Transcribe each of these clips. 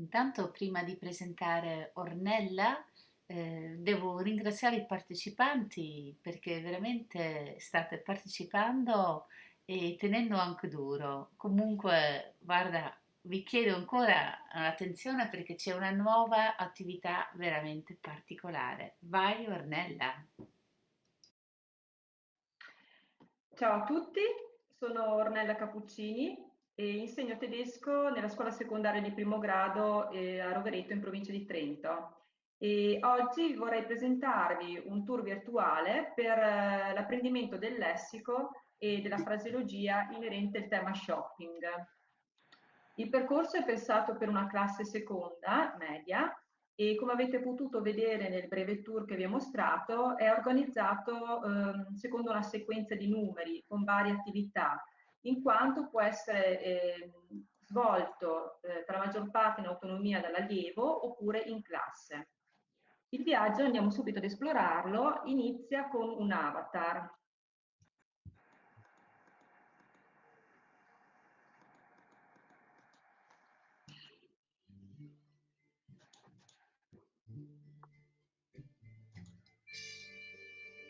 Intanto, prima di presentare Ornella, eh, devo ringraziare i partecipanti perché veramente state partecipando e tenendo anche duro. Comunque, guarda, vi chiedo ancora attenzione perché c'è una nuova attività veramente particolare. Vai, Ornella. Ciao a tutti, sono Ornella Cappuccini e insegno tedesco nella scuola secondaria di primo grado eh, a Rovereto in provincia di Trento. E oggi vorrei presentarvi un tour virtuale per eh, l'apprendimento del lessico e della fraseologia inerente al tema shopping. Il percorso è pensato per una classe seconda, media, e come avete potuto vedere nel breve tour che vi ho mostrato, è organizzato eh, secondo una sequenza di numeri con varie attività, in quanto può essere eh, svolto eh, per la maggior parte in autonomia dall'allievo oppure in classe. Il viaggio, andiamo subito ad esplorarlo, inizia con un avatar.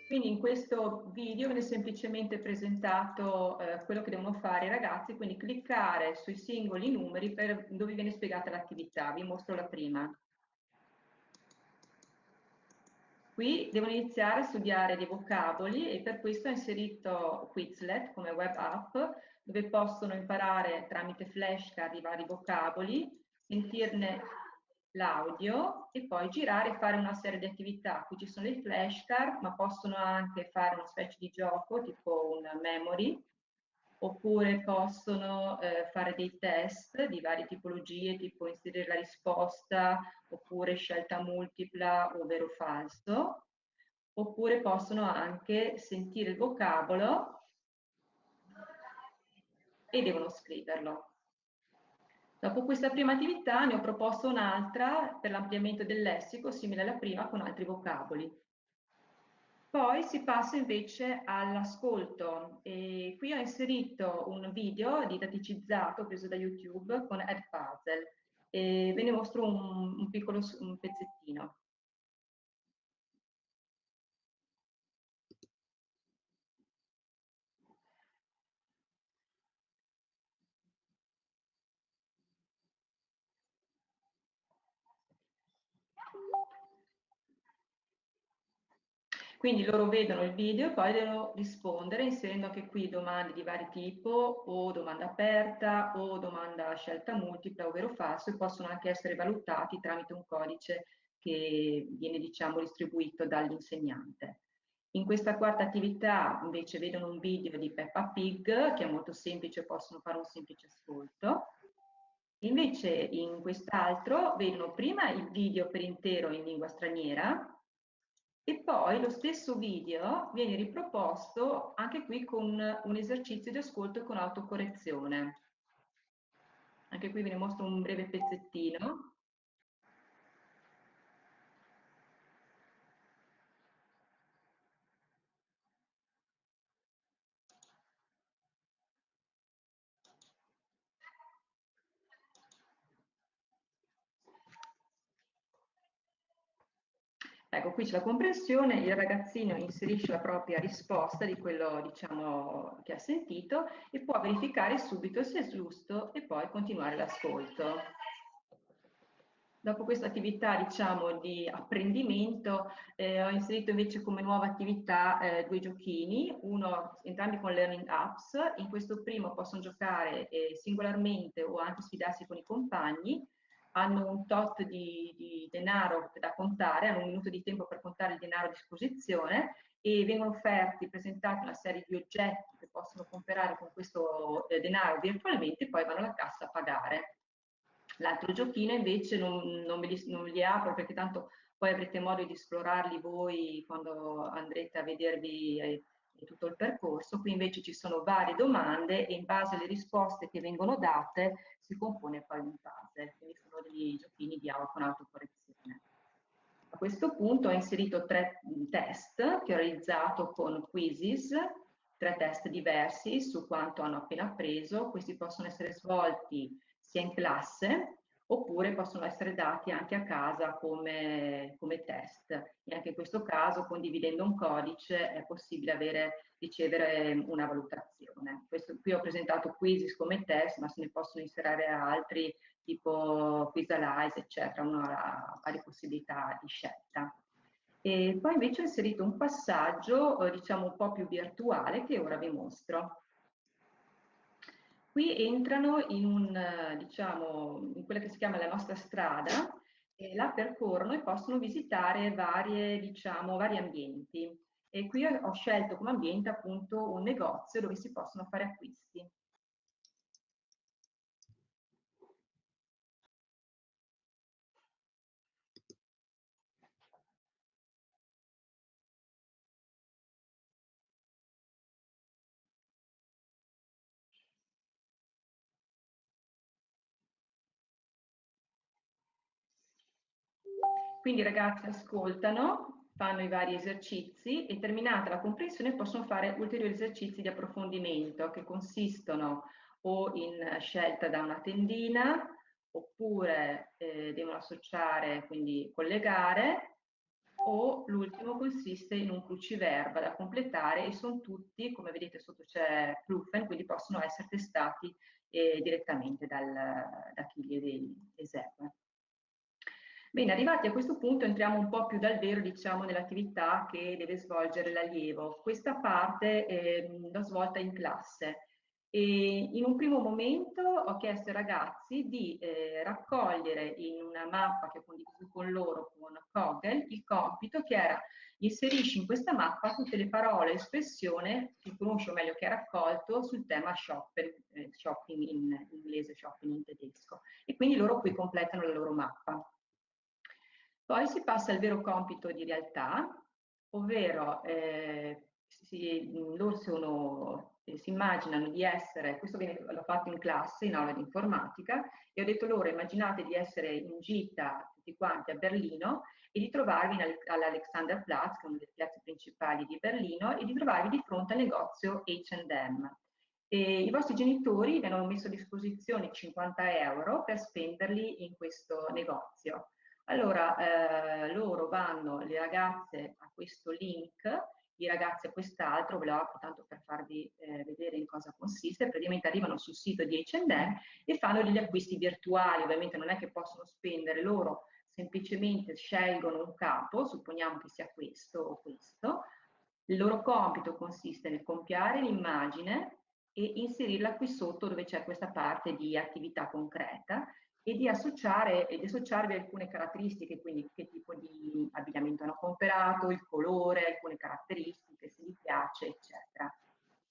Quindi in questo video viene semplicemente presentato eh, quello che devono fare i ragazzi, quindi cliccare sui singoli numeri per, dove viene spiegata l'attività. Vi mostro la prima. Qui devono iniziare a studiare dei vocaboli e per questo ho inserito Quizlet come web app dove possono imparare tramite flashcard i vari vocaboli, sentirne l'audio e poi girare e fare una serie di attività. Qui ci sono dei flashcard, ma possono anche fare una specie di gioco, tipo un memory, oppure possono eh, fare dei test di varie tipologie, tipo inserire la risposta, oppure scelta multipla o vero o falso, oppure possono anche sentire il vocabolo e devono scriverlo. Dopo questa prima attività ne ho proposto un'altra per l'ampliamento del lessico, simile alla prima, con altri vocaboli. Poi si passa invece all'ascolto e qui ho inserito un video didaticizzato preso da YouTube con Edpuzzle e ve ne mostro un, un piccolo un pezzettino. Quindi loro vedono il video e poi devono rispondere inserendo anche qui domande di vari tipo o domanda aperta o domanda a scelta multipla, ovvero falso, e possono anche essere valutati tramite un codice che viene diciamo distribuito dall'insegnante. In questa quarta attività invece vedono un video di Peppa Pig che è molto semplice, possono fare un semplice ascolto. Invece in quest'altro vedono prima il video per intero in lingua straniera e poi lo stesso video viene riproposto anche qui con un esercizio di ascolto con autocorrezione. Anche qui ne mostro un breve pezzettino. Ecco, qui c'è la comprensione, il ragazzino inserisce la propria risposta di quello diciamo, che ha sentito e può verificare subito se è giusto e poi continuare l'ascolto. Dopo questa attività diciamo, di apprendimento eh, ho inserito invece come nuova attività eh, due giochini, uno entrambi con Learning Apps, in questo primo possono giocare eh, singolarmente o anche sfidarsi con i compagni, hanno un tot di, di, denaro da contare, hanno un minuto di tempo per contare il denaro a disposizione e vengono offerti, presentati una serie di oggetti che possono comprare con questo eh, denaro virtualmente e poi vanno alla cassa a pagare. L'altro giochino invece non, non, li, non li apro perché tanto poi avrete modo di esplorarli voi quando andrete a vedervi eh, tutto il percorso. Qui invece ci sono varie domande e in base alle risposte che vengono date si compone poi un puzzle, quindi con autocorrezione. A questo punto ho inserito tre test che ho realizzato con Quizzes, tre test diversi su quanto hanno appena appreso. Questi possono essere svolti sia in classe oppure possono essere dati anche a casa come, come test. E anche in questo caso, condividendo un codice, è possibile avere, ricevere una valutazione. Questo, qui ho presentato Quizzes come test, ma se ne possono inserire altri, tipo Quizalize, eccetera, uno ha varie possibilità di scelta. E poi invece ho inserito un passaggio, eh, diciamo, un po' più virtuale che ora vi mostro. Qui entrano in, un, diciamo, in quella che si chiama la nostra strada, e la percorrono e possono visitare varie, diciamo, vari ambienti. E qui ho scelto come ambiente appunto un negozio dove si possono fare acquisti. Quindi i ragazzi ascoltano, fanno i vari esercizi e terminata la comprensione possono fare ulteriori esercizi di approfondimento che consistono o in scelta da una tendina oppure eh, devono associare, quindi collegare o l'ultimo consiste in un cruciverba da completare e sono tutti, come vedete sotto c'è Plufen, quindi possono essere testati eh, direttamente dal, da chi li esegue. Bene, arrivati a questo punto entriamo un po' più dal vero, diciamo, nell'attività che deve svolgere l'allievo. Questa parte eh, l'ho svolta in classe. E in un primo momento ho chiesto ai ragazzi di eh, raccogliere in una mappa che ho condiviso con loro con Kogel il compito che era inserisci in questa mappa tutte le parole, espressione che conosci o meglio che ha raccolto sul tema shopping, eh, shopping in inglese, shopping in tedesco. E quindi loro qui completano la loro mappa. Poi si passa al vero compito di realtà, ovvero eh, si, loro sono, eh, si immaginano di essere, questo l'ho fatto in classe, in aula di informatica, e ho detto loro immaginate di essere in gita tutti quanti a Berlino e di trovarvi all'Alexanderplatz, che è una delle piazze principali di Berlino, e di trovarvi di fronte al negozio H&M. I vostri genitori vi hanno messo a disposizione 50 euro per spenderli in questo negozio. Allora, eh, loro vanno, le ragazze a questo link, i ragazzi a quest'altro, ve apro tanto per farvi eh, vedere in cosa consiste, praticamente arrivano sul sito di H&M e fanno degli acquisti virtuali, ovviamente non è che possono spendere loro, semplicemente scelgono un capo, supponiamo che sia questo o questo, il loro compito consiste nel compiare l'immagine e inserirla qui sotto dove c'è questa parte di attività concreta e di associare ed associarvi alcune caratteristiche, quindi che tipo di abbigliamento hanno comprato, il colore, alcune caratteristiche, se gli piace, eccetera.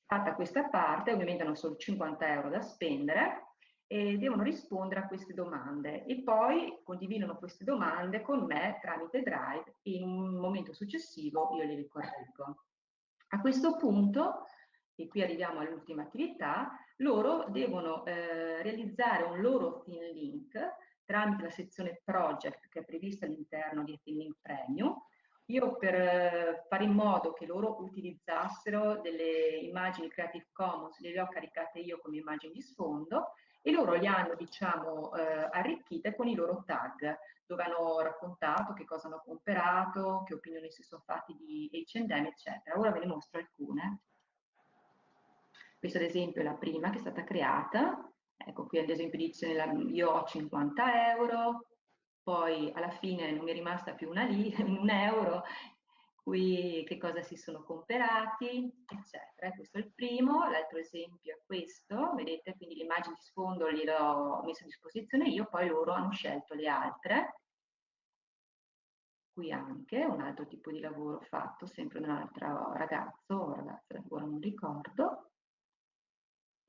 Fatta questa parte, ovviamente hanno solo 50 euro da spendere e devono rispondere a queste domande e poi condividono queste domande con me tramite Drive e in un momento successivo io le ricorreggo. A questo punto e qui arriviamo all'ultima attività, loro devono eh, realizzare un loro Thin Link tramite la sezione Project che è prevista all'interno di Thin Link Premium. Io per eh, fare in modo che loro utilizzassero delle immagini Creative Commons, le ho caricate io come immagini di sfondo e loro le hanno diciamo eh, arricchite con i loro tag dove hanno raccontato che cosa hanno comprato, che opinioni si sono fatti di H&M eccetera. Ora ve ne mostro alcune. Questa ad esempio è la prima che è stata creata, ecco qui ad esempio dice io ho 50 euro, poi alla fine non mi è rimasta più una lì, un euro, qui che cosa si sono comprati, eccetera. Questo è il primo, l'altro esempio è questo, vedete, quindi l'immagine di sfondo gliel'ho messa a disposizione io, poi loro hanno scelto le altre. Qui anche un altro tipo di lavoro fatto, sempre da un altro ragazzo o ragazza, ora non ricordo.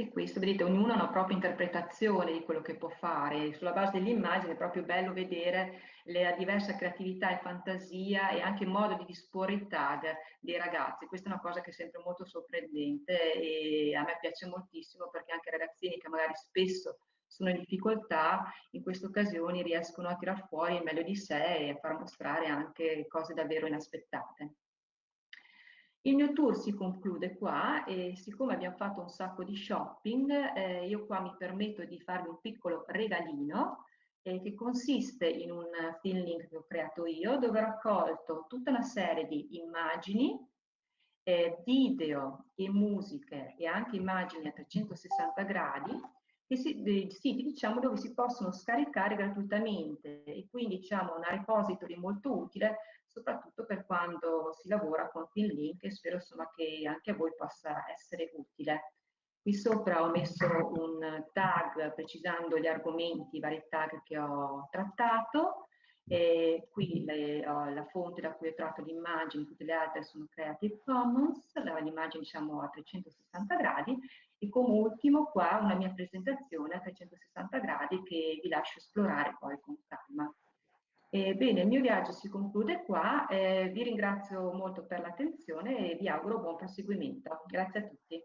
E questo, vedete, ognuno ha una propria interpretazione di quello che può fare. Sulla base dell'immagine è proprio bello vedere la diversa creatività e fantasia e anche il modo di disporre i tag dei ragazzi. Questa è una cosa che è sempre molto sorprendente e a me piace moltissimo perché anche i ragazzini che magari spesso sono in difficoltà, in queste occasioni riescono a tirar fuori il meglio di sé e a far mostrare anche cose davvero inaspettate. Il mio tour si conclude qua e siccome abbiamo fatto un sacco di shopping, eh, io qua mi permetto di farvi un piccolo regalino eh, che consiste in un film link che ho creato io, dove ho raccolto tutta una serie di immagini, eh, video e musiche e anche immagini a 360 gradi, che si, dei siti diciamo, dove si possono scaricare gratuitamente. E quindi diciamo una repository molto utile soprattutto per quando si lavora con Link e spero insomma che anche a voi possa essere utile. Qui sopra ho messo un tag precisando gli argomenti, i vari tag che ho trattato, e qui le, la fonte da cui ho tratto le immagini, tutte le altre sono Creative Commons, l'immagine diciamo a 360 gradi e come ultimo qua una mia presentazione a 360 gradi che vi lascio esplorare poi con calma. E bene, il mio viaggio si conclude qua, eh, vi ringrazio molto per l'attenzione e vi auguro buon proseguimento. Grazie a tutti.